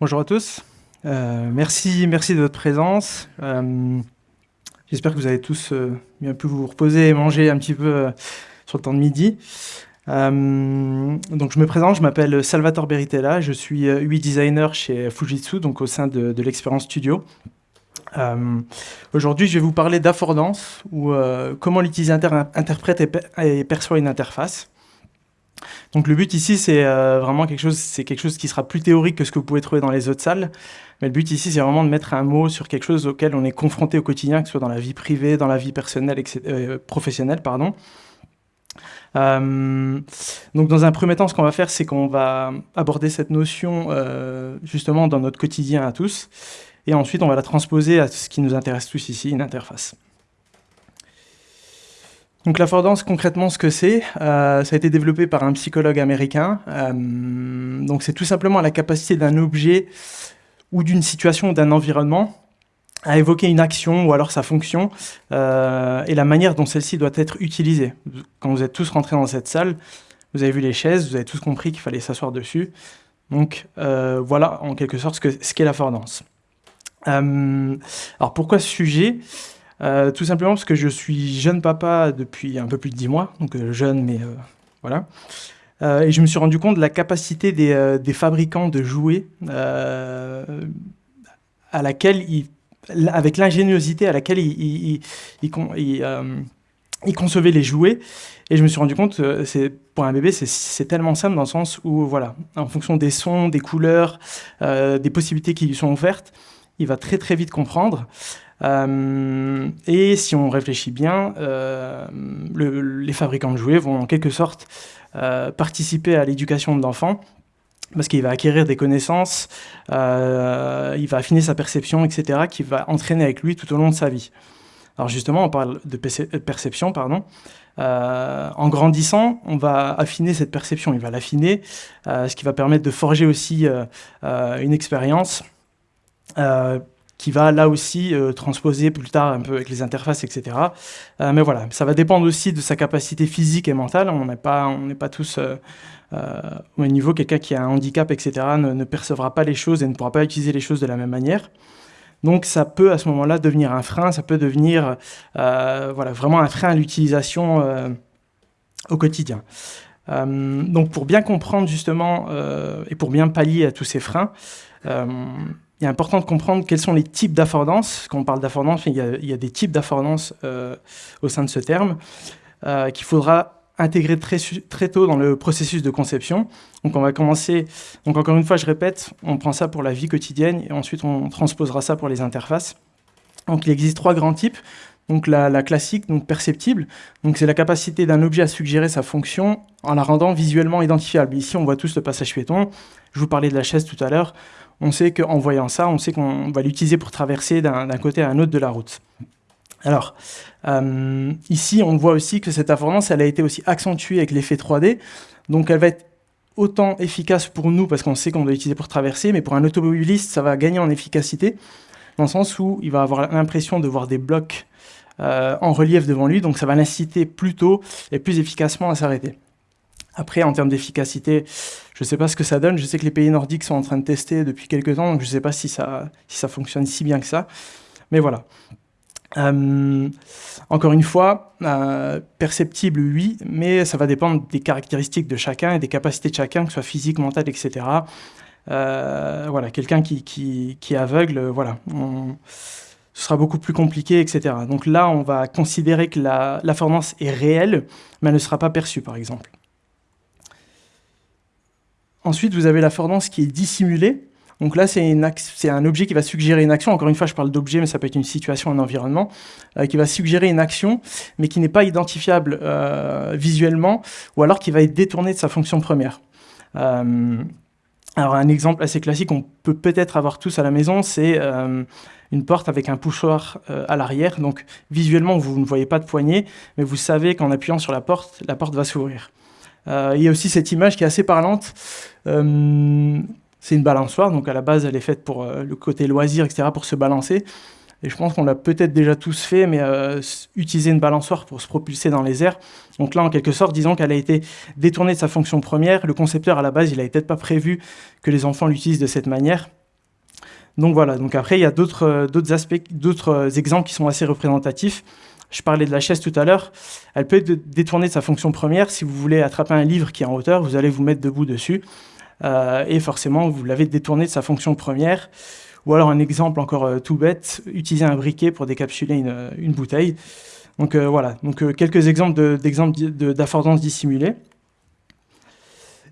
Bonjour à tous. Euh, merci, merci de votre présence. Euh, j'espère que vous avez tous euh, bien pu vous reposer et manger un petit peu sur le temps de midi. donc je me présente, je m'appelle Salvatore Beritella, je suis UI designer chez Fujitsu, donc au sein de, l'expérience studio. Aujourd'hui, je vais vous parler d'affordance, ou comment l'utilisateur interprète et perçoit une interface. Donc le but ici, c'est euh, vraiment quelque chose, c'est quelque chose qui sera plus théorique que ce que vous pouvez trouver dans les autres salles. Mais le but ici, c'est vraiment de mettre un mot sur quelque chose auquel on est confronté au quotidien, que ce soit dans la vie privée, dans la vie personnelle, etc., euh, professionnelle, pardon. Euh, donc dans un premier temps, ce qu'on va faire, c'est qu'on va aborder cette notion justement dans notre quotidien à tous, et ensuite on va la transposer à ce qui nous intéresse tous ici, une interface. Donc l'affordance, concrètement, ce que c'est, euh, ça a été développé par un psychologue américain. Euh, donc c'est tout simplement la capacité d'un objet ou d'une situation ou d'un environnement à évoquer une action ou alors sa fonction euh, et la manière dont celle-ci doit être utilisée. Quand vous êtes tous rentrés dans cette salle, vous avez vu les chaises, vous avez tous compris qu'il fallait s'asseoir dessus. Donc voilà en quelque sorte ce qu'est ce l'affordance. alors pourquoi ce sujet? Euh, tout simplement parce que je suis jeune papa depuis un peu plus de 10 mois, donc euh, jeune, mais euh, voilà. et je me suis rendu compte de la capacité des, fabricants de jouets à laquelle avec l'ingéniosité à laquelle ils, concevaient les jouets. Et je me suis rendu compte, c'est pour un bébé, c'est tellement simple dans le sens où, voilà, en fonction des sons, des couleurs, des possibilités qui lui sont offertes, il va très très vite comprendre. Euh, et si on réfléchit bien, euh, les fabricants de jouets vont en quelque sorte euh, participer à l'éducation de l'enfant parce qu'il va acquérir des connaissances, il va affiner sa perception, etc., qui va entraîner avec lui tout au long de sa vie. Alors justement, on parle de perception, pardon. en grandissant, on va affiner cette perception, il va l'affiner, ce qui va permettre de forger aussi une expérience qui va là aussi euh, transposer plus tard un peu avec les interfaces, etc. Euh, mais voilà, ça va dépendre aussi de sa capacité physique et mentale. On n'est pas, pas tous euh, au même niveau. Quelqu'un qui a un handicap, etc., ne, percevra pas les choses et ne pourra pas utiliser les choses de la même manière. Donc ça peut à ce moment-là devenir un frein, ça peut devenir voilà, vraiment un frein à l'utilisation au quotidien. donc pour bien comprendre justement et pour bien pallier à tous ces freins, il est important de comprendre quels sont les types d'affordance. Quand on parle d'affordance, il, y a des types d'affordance euh, au sein de ce terme euh, qu'il faudra intégrer très, tôt dans le processus de conception. Donc on va commencer, donc encore une fois je répète, on prend ça pour la vie quotidienne et ensuite on transposera ça pour les interfaces. Donc il existe trois grands types. Donc la, la classique, donc perceptible, donc c'est la capacité d'un objet à suggérer sa fonction en la rendant visuellement identifiable. Ici on voit tous le passage piéton, je vous parlais de la chaise tout à l'heure, on sait qu'en voyant ça, on sait qu'on va l'utiliser pour traverser d'un côté à un autre de la route. Alors, euh, ici, on voit aussi que cette affordance, elle a été aussi accentuée avec l'effet 3D. Donc, elle va être autant efficace pour nous, parce qu'on sait qu'on doit l'utiliser pour traverser, mais pour un automobiliste, ça va gagner en efficacité, dans le sens où il va avoir l'impression de voir des blocs euh, en relief devant lui, donc ça va l'inciter plus tôt et plus efficacement à s'arrêter. Après, en termes d'efficacité, je ne sais pas ce que ça donne. Je sais que les pays nordiques sont en train de tester depuis quelques temps, donc je ne sais pas si ça, si ça fonctionne si bien que ça. Mais voilà. Euh, encore une fois, euh, perceptible, oui, mais ça va dépendre des caractéristiques de chacun et des capacités de chacun, que ce soit physique, mental, etc. Euh, voilà, quelqu'un qui, qui, est aveugle, voilà, ce sera beaucoup plus compliqué, etc. Donc là, on va considérer que la, la est réelle, mais elle ne sera pas perçue, par exemple. Ensuite, vous avez l'affordance qui est dissimulée. Donc là, c'est un objet qui va suggérer une action. Encore une fois, je parle d'objet, mais ça peut être une situation, un environnement, euh, qui va suggérer une action, mais qui n'est pas identifiable euh, visuellement, ou alors qui va être détourné de sa fonction première. Euh, alors un exemple assez classique, on peut peut-être avoir tous à la maison, c'est une porte avec un poussoir à l'arrière. Donc visuellement, vous ne voyez pas de poignée, mais vous savez qu'en appuyant sur la porte, la porte va s'ouvrir. Euh, il y a aussi cette image qui est assez parlante. Euh, c'est une balançoire, donc à la base, elle est faite pour euh, le côté loisir, etc., pour se balancer. Et je pense qu'on l'a peut-être déjà tous fait, mais utiliser une balançoire pour se propulser dans les airs. Donc là, en quelque sorte, disons qu'elle a été détournée de sa fonction première. Le concepteur, à la base, il n'avait peut-être pas prévu que les enfants l'utilisent de cette manière. Donc voilà, donc après, il y a d'autres aspects, d'autres exemples qui sont assez représentatifs. Je parlais de la chaise tout à l'heure. Elle peut être détournée de sa fonction première. Si vous voulez attraper un livre qui est en hauteur, vous allez vous mettre debout dessus. et forcément, vous l'avez détourné de sa fonction première. Ou alors un exemple encore euh, tout bête, utiliser un briquet pour décapsuler une, euh, bouteille. Donc euh, voilà, donc quelques exemples d'exemples d'affordance dissimulée.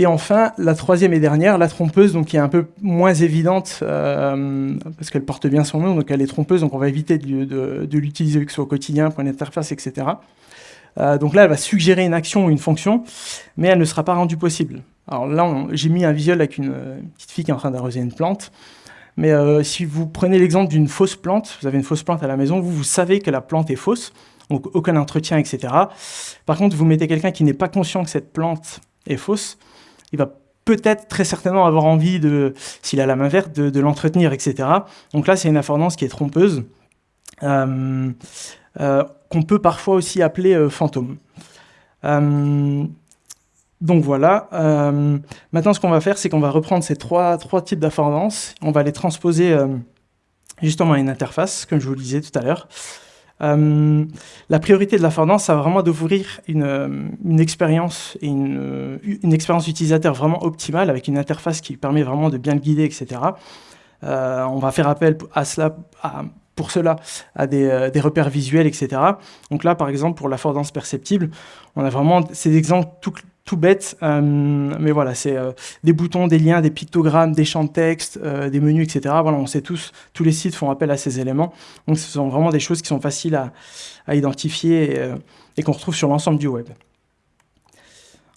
Et enfin, la troisième et dernière, la trompeuse, donc qui est un peu moins évidente parce qu'elle porte bien son nom, donc elle est trompeuse, donc on va éviter de, l'utiliser au quotidien pour une interface, etc. donc là, elle va suggérer une action ou une fonction, mais elle ne sera pas rendue possible. Alors là, j'ai mis un visuel avec une petite fille qui est en train d'arroser une plante. Mais euh, si vous prenez l'exemple d'une fausse plante, vous avez une fausse plante à la maison, vous, vous savez que la plante est fausse, donc aucun entretien, etc. Par contre, vous mettez quelqu'un qui n'est pas conscient que cette plante est fausse, il va peut-être très certainement avoir envie, de, s'il a la main verte, de, l'entretenir, etc. Donc là, c'est une affordance qui est trompeuse, euh, euh, qu'on peut parfois aussi appeler fantôme. Donc voilà, euh, maintenant ce qu'on va faire, c'est qu'on va reprendre ces trois, types d'affordances, on va les transposer euh, justement à une interface, comme je vous le disais tout à l'heure. Euh, la priorité de l'affordance, ça va vraiment d'ouvrir une, une, expérience et une, une, expérience utilisateur vraiment optimale, avec une interface qui permet vraiment de bien le guider, etc. on va faire appel à cela, pour cela à des, des, repères visuels, etc. Donc là, par exemple, pour l'affordance perceptible, on a vraiment ces exemples tout, tout bête, euh, mais voilà, c'est euh, des boutons, des liens, des pictogrammes, des champs de texte, euh, des menus, etc. Voilà, on sait tous, tous les sites font appel à ces éléments. Donc ce sont vraiment des choses qui sont faciles à, identifier et, qu'on retrouve sur l'ensemble du web.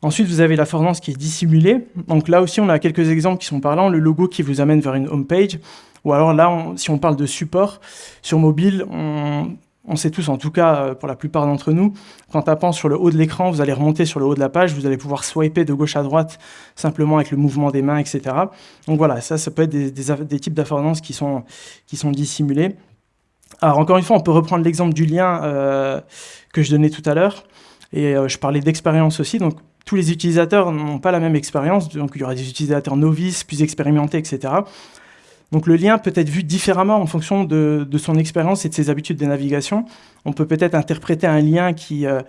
Ensuite, vous avez la l'affordance qui est dissimulée. Donc là aussi, on a quelques exemples qui sont parlants. Le logo qui vous amène vers une home page. Ou alors là, si on parle de support, sur mobile, on, on sait tous, en tout cas euh, pour la plupart d'entre nous, qu'en tapant sur le haut de l'écran, vous allez remonter sur le haut de la page, vous allez pouvoir swiper de gauche à droite simplement avec le mouvement des mains, etc. Donc voilà, ça, ça peut être des, types d'affordances qui sont, qui sont dissimulés. Alors encore une fois, on peut reprendre l'exemple du lien euh, que je donnais tout à l'heure, et euh, je parlais d'expérience aussi, donc tous les utilisateurs n'ont pas la même expérience, donc il y aura des utilisateurs novices, plus expérimentés, etc. Donc le lien peut être vu différemment en fonction de, son expérience et de ses habitudes de navigation. On peut peut-être interpréter un lien qui, euh,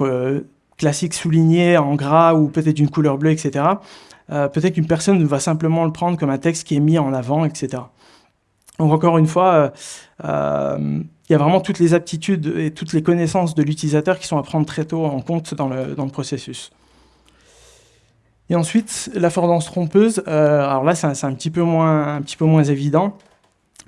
euh, classique souligné en gras ou peut-être une couleur bleue, etc. Euh, peut-être qu'une personne va simplement le prendre comme un texte qui est mis en avant, etc. Donc encore une fois, il y a vraiment toutes les aptitudes et toutes les connaissances de l'utilisateur qui sont à prendre très tôt en compte dans le processus. Et ensuite, l'affordance trompeuse, euh, alors là, c'est un, petit peu moins, évident,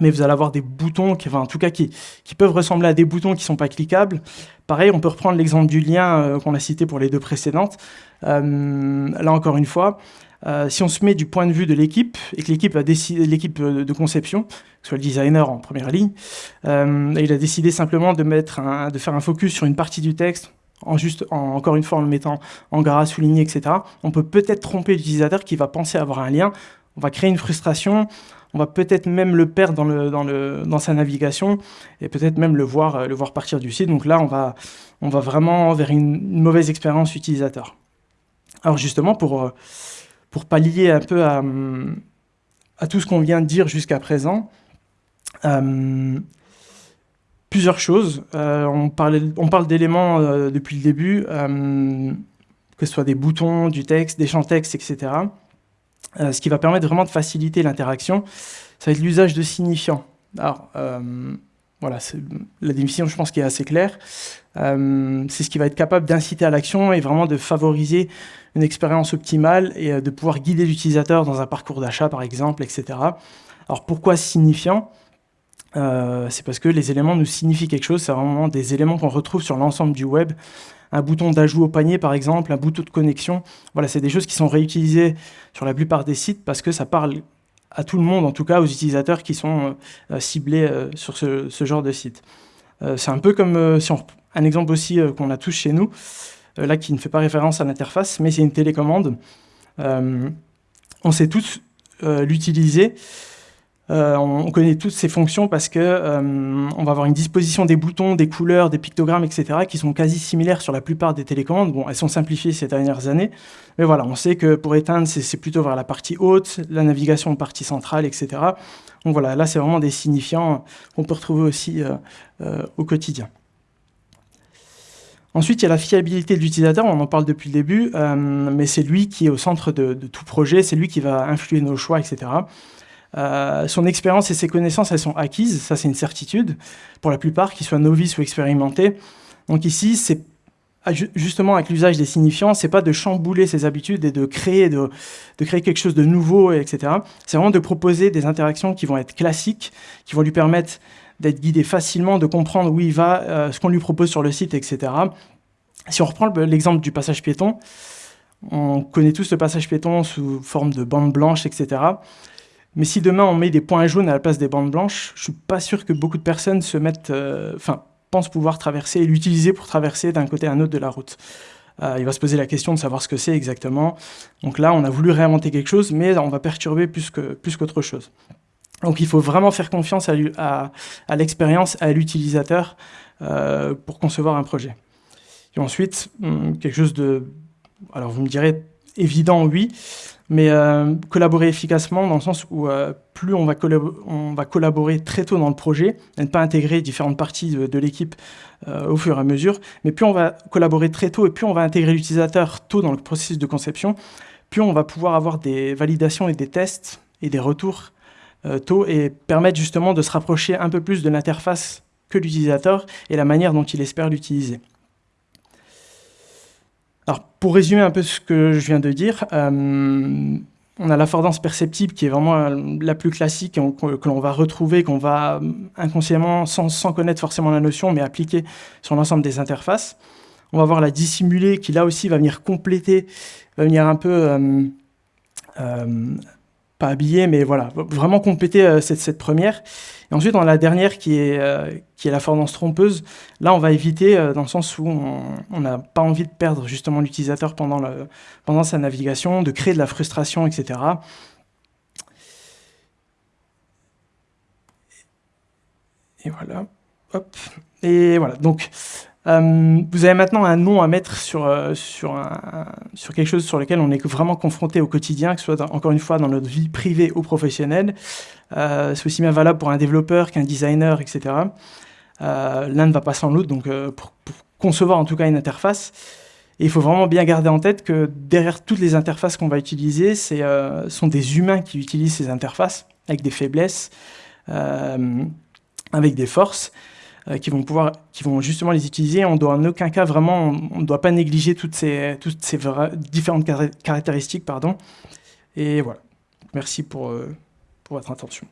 mais vous allez avoir des boutons, qui, enfin, en tout cas, qui, peuvent ressembler à des boutons qui ne sont pas cliquables. Pareil, on peut reprendre l'exemple du lien euh, qu'on a cité pour les deux précédentes. Euh, là, encore une fois, si on se met du point de vue de l'équipe, et que l'équipe de conception, que ce soit le designer en première ligne, il a décidé simplement de, mettre de faire un focus sur une partie du texte, en juste, encore une fois, en le mettant en gras, souligné, etc., on peut peut-être tromper l'utilisateur qui va penser avoir un lien. On va créer une frustration, on va peut-être même le perdre dans, sa navigation et peut-être même le voir, le voir partir du site. Donc là, on va, on va vraiment vers une, mauvaise expérience utilisateur. Alors justement, pour, pour pallier un peu à, à tout ce qu'on vient de dire jusqu'à présent, euh, plusieurs choses. Euh, on, parle d'éléments euh, depuis le début, euh, que ce soit des boutons, du texte, des champs texte, etc. ce qui va permettre vraiment de faciliter l'interaction, ça va être l'usage de signifiants. Alors, voilà, la définition, je pense, qui est assez claire. c'est ce qui va être capable d'inciter à l'action et vraiment de favoriser une expérience optimale et de pouvoir guider l'utilisateur dans un parcours d'achat, par exemple, etc. Alors, pourquoi signifiant? Euh, c'est parce que les éléments nous signifient quelque chose, c'est vraiment des éléments qu'on retrouve sur l'ensemble du web. Un bouton d'ajout au panier, par exemple, un bouton de connexion. Voilà, c'est des choses qui sont réutilisées sur la plupart des sites parce que ça parle à tout le monde, en tout cas aux utilisateurs qui sont euh, ciblés euh, sur ce, genre de site. c'est un peu comme un exemple aussi qu'on a tous chez nous, là qui ne fait pas référence à l'interface, mais c'est une télécommande. on sait tous l'utiliser. Euh, on connaît toutes ces fonctions parce que euh, on va avoir une disposition des boutons, des couleurs, des pictogrammes, etc., qui sont quasi similaires sur la plupart des télécommandes. Bon, elles sont simplifiées ces dernières années, mais voilà, on sait que pour éteindre, c'est plutôt vers la partie haute, la navigation partie centrale, etc. Donc voilà, là, c'est vraiment des signifiants qu'on peut retrouver aussi euh, au quotidien. Ensuite, il y a la fiabilité de l'utilisateur, on en parle depuis le début, mais c'est lui qui est au centre de tout projet, c'est lui qui va influer nos choix, etc. Euh, son expérience et ses connaissances, elles sont acquises, ça c'est une certitude, pour la plupart, qu'ils soient novices ou expérimentés. Donc ici, c'est ah, justement avec l'usage des signifiants, c'est pas de chambouler ses habitudes et de créer, de, créer quelque chose de nouveau, etc. C'est vraiment de proposer des interactions qui vont être classiques, qui vont lui permettre d'être guidé facilement, de comprendre où il va, euh, ce qu'on lui propose sur le site, etc. Si on reprend l'exemple du passage piéton, on connaît tous le passage piéton sous forme de bande blanche, etc. Mais si demain on met des points jaunes à la place des bandes blanches, je suis pas sûr que beaucoup de personnes se mettent, euh, enfin, pensent pouvoir traverser et l'utiliser pour traverser d'un côté à un autre de la route. Euh, il va se poser la question de savoir ce que c'est exactement. Donc là, on a voulu réinventer quelque chose, mais on va perturber plus qu'autre plus chose. Donc il faut vraiment faire confiance à, l'expérience, à l'utilisateur euh, pour concevoir un projet. Et ensuite, hum, quelque chose de... Alors vous me direz, évident, oui, mais euh, collaborer efficacement dans le sens où euh, plus on va, collaborer très tôt dans le projet, et ne pas intégrer différentes parties de, l'équipe euh, au fur et à mesure, mais plus on va collaborer très tôt et plus on va intégrer l'utilisateur tôt dans le processus de conception, plus on va pouvoir avoir des validations et des tests et des retours tôt et permettre justement de se rapprocher un peu plus de l'interface que l'utilisateur et la manière dont il espère l'utiliser. Alors, pour résumer un peu ce que je viens de dire, euh, on a l'affordance perceptible qui est vraiment la plus classique, que l'on va retrouver, qu'on va inconsciemment, sans, connaître forcément la notion, mais appliquer sur l'ensemble des interfaces. On va voir la dissimulée qui, là aussi, va venir compléter, va venir un peu euh, euh, pas habillé, mais voilà, vraiment compléter euh, cette, première. Et ensuite, a la dernière qui est, euh, qui est la fornance trompeuse. Là, on va éviter euh, dans le sens où on n'a pas envie de perdre justement l'utilisateur pendant, pendant sa navigation, de créer de la frustration, etc. Et voilà. Hop. Et voilà. Donc, euh, vous avez maintenant un nom à mettre sur, euh, sur, quelque chose sur lequel on est vraiment confronté au quotidien, que ce soit encore une fois dans notre vie privée ou professionnelle. Euh, c'est aussi bien valable pour un développeur qu'un designer, etc. L'un ne va pas sans l'autre, donc pour, concevoir en tout cas une interface. Et il faut vraiment bien garder en tête que derrière toutes les interfaces qu'on va utiliser, ce sont des humains qui utilisent ces interfaces, avec des faiblesses, avec des forces. Euh, qui vont pouvoir, qui vont justement les utiliser. On doit en aucun cas vraiment, on ne doit pas négliger toutes ces, toutes ces différentes caractéristiques, pardon. Et voilà. Merci pour, euh, pour votre attention.